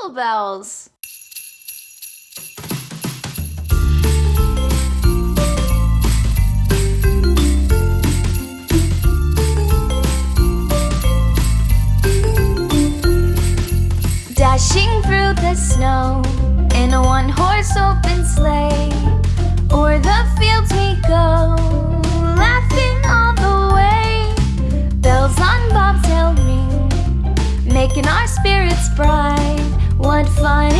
jingle bells. Dashing through the snow in a one-horse open sleigh, o'er the fields we go, laughing all the way. Bells on bobtail ring, making our spirits bright. What fun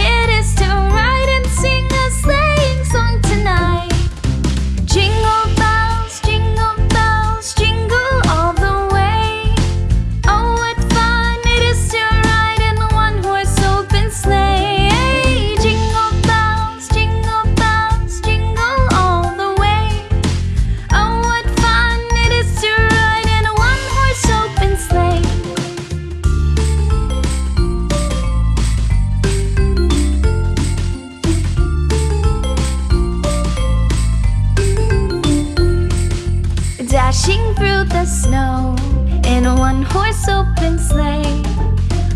Dashing through the snow In a one-horse open sleigh.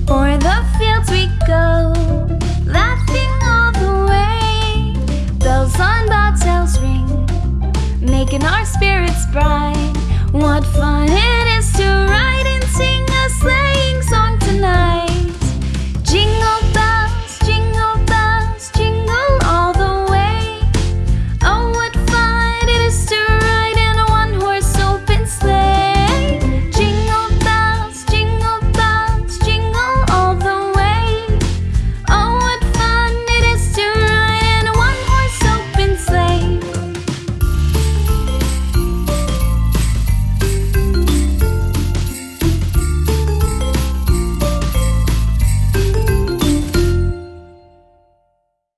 O'er the fields we go Laughing all the way. Bells on bobtails ring Making our spirits bright. What fun it is